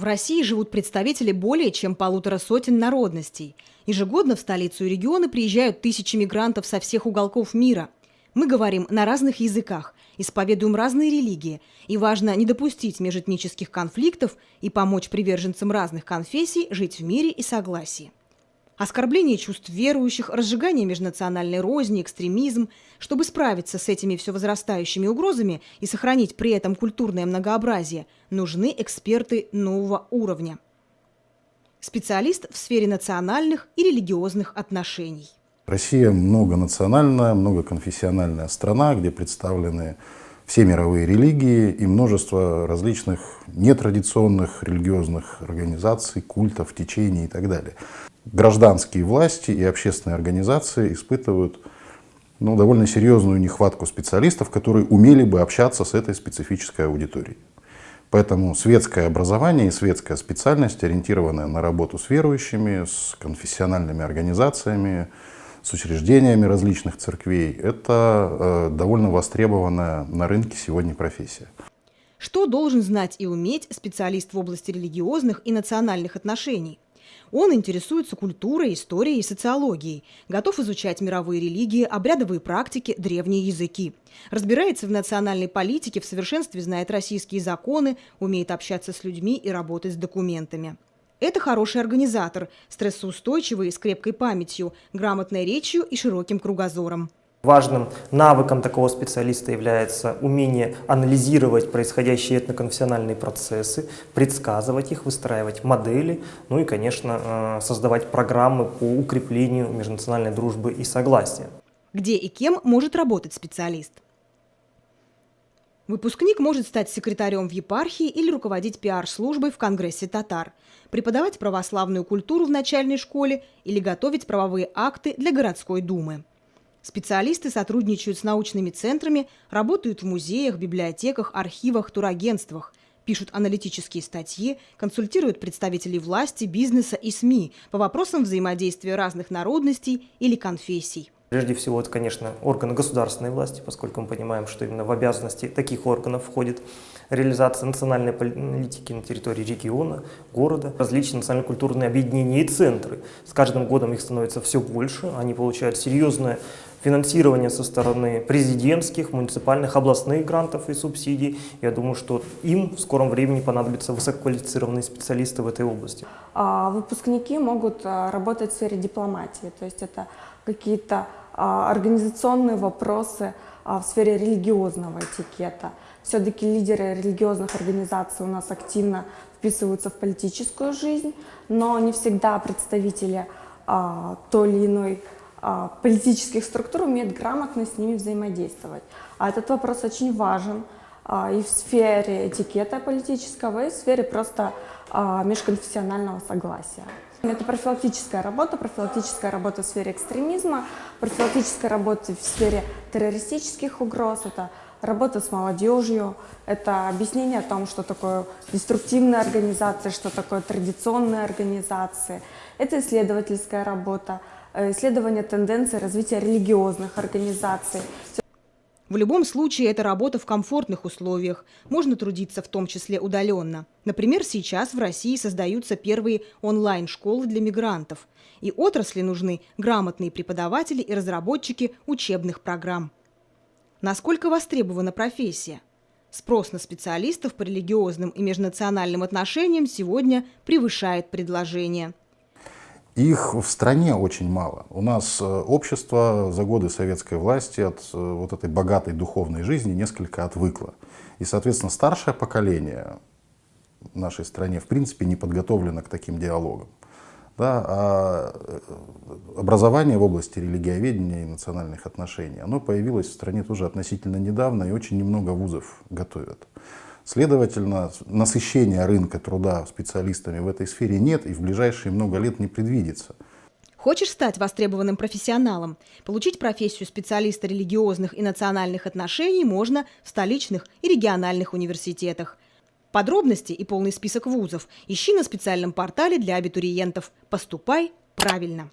В России живут представители более чем полутора сотен народностей. Ежегодно в столицу и регионы приезжают тысячи мигрантов со всех уголков мира. Мы говорим на разных языках, исповедуем разные религии, и важно не допустить межэтнических конфликтов и помочь приверженцам разных конфессий жить в мире и согласии оскорбление чувств верующих, разжигание межнациональной розни, экстремизм. Чтобы справиться с этими все возрастающими угрозами и сохранить при этом культурное многообразие, нужны эксперты нового уровня. Специалист в сфере национальных и религиозных отношений. Россия многонациональная, многоконфессиональная страна, где представлены все мировые религии и множество различных нетрадиционных религиозных организаций, культов, течений и так далее гражданские власти и общественные организации испытывают ну, довольно серьезную нехватку специалистов, которые умели бы общаться с этой специфической аудиторией. Поэтому светское образование и светская специальность, ориентированная на работу с верующими, с конфессиональными организациями, с учреждениями различных церквей, это э, довольно востребованная на рынке сегодня профессия. Что должен знать и уметь специалист в области религиозных и национальных отношений? Он интересуется культурой, историей и социологией, готов изучать мировые религии, обрядовые практики, древние языки. Разбирается в национальной политике, в совершенстве знает российские законы, умеет общаться с людьми и работать с документами. Это хороший организатор, стрессоустойчивый, с крепкой памятью, грамотной речью и широким кругозором. Важным навыком такого специалиста является умение анализировать происходящие этноконфессиональные процессы, предсказывать их, выстраивать модели, ну и, конечно, э, создавать программы по укреплению межнациональной дружбы и согласия. Где и кем может работать специалист? Выпускник может стать секретарем в епархии или руководить пиар-службой в Конгрессе татар, преподавать православную культуру в начальной школе или готовить правовые акты для городской думы. Специалисты сотрудничают с научными центрами, работают в музеях, библиотеках, архивах, турагентствах, пишут аналитические статьи, консультируют представителей власти, бизнеса и СМИ по вопросам взаимодействия разных народностей или конфессий. Прежде всего, это, конечно, органы государственной власти, поскольку мы понимаем, что именно в обязанности таких органов входит реализация национальной политики на территории региона, города, различные национально-культурные объединения и центры. С каждым годом их становится все больше, они получают серьезное финансирование со стороны президентских, муниципальных, областных грантов и субсидий. Я думаю, что им в скором времени понадобятся высококвалифицированные специалисты в этой области. А, выпускники могут а, работать в сфере дипломатии, то есть это какие-то а, организационные вопросы в сфере религиозного этикета. Все-таки лидеры религиозных организаций у нас активно вписываются в политическую жизнь, но не всегда представители той или иной политических структур умеет грамотно с ними взаимодействовать. А этот вопрос очень важен а, и в сфере этикета политического, и в сфере просто а, межконфессионального согласия. Это профилактическая работа, профилактическая работа в сфере экстремизма, профилактическая работа в сфере террористических угроз, это работа с молодежью, это объяснение о том, что такое деструктивная организация, что такое традиционные организации, это исследовательская работа, Э, исследования тенденций развития религиозных организаций. В любом случае, это работа в комфортных условиях. Можно трудиться в том числе удаленно. Например, сейчас в России создаются первые онлайн-школы для мигрантов. И отрасли нужны грамотные преподаватели и разработчики учебных программ. Насколько востребована профессия? Спрос на специалистов по религиозным и межнациональным отношениям сегодня превышает предложение. Их в стране очень мало. У нас э, общество за годы советской власти от э, вот этой богатой духовной жизни несколько отвыкло. И, соответственно, старшее поколение в нашей стране в принципе не подготовлено к таким диалогам. Да, а э, образование в области религиоведения и национальных отношений, оно появилось в стране тоже относительно недавно, и очень немного вузов готовят. Следовательно, насыщения рынка труда специалистами в этой сфере нет и в ближайшие много лет не предвидится. Хочешь стать востребованным профессионалом? Получить профессию специалиста религиозных и национальных отношений можно в столичных и региональных университетах. Подробности и полный список вузов ищи на специальном портале для абитуриентов «Поступай правильно».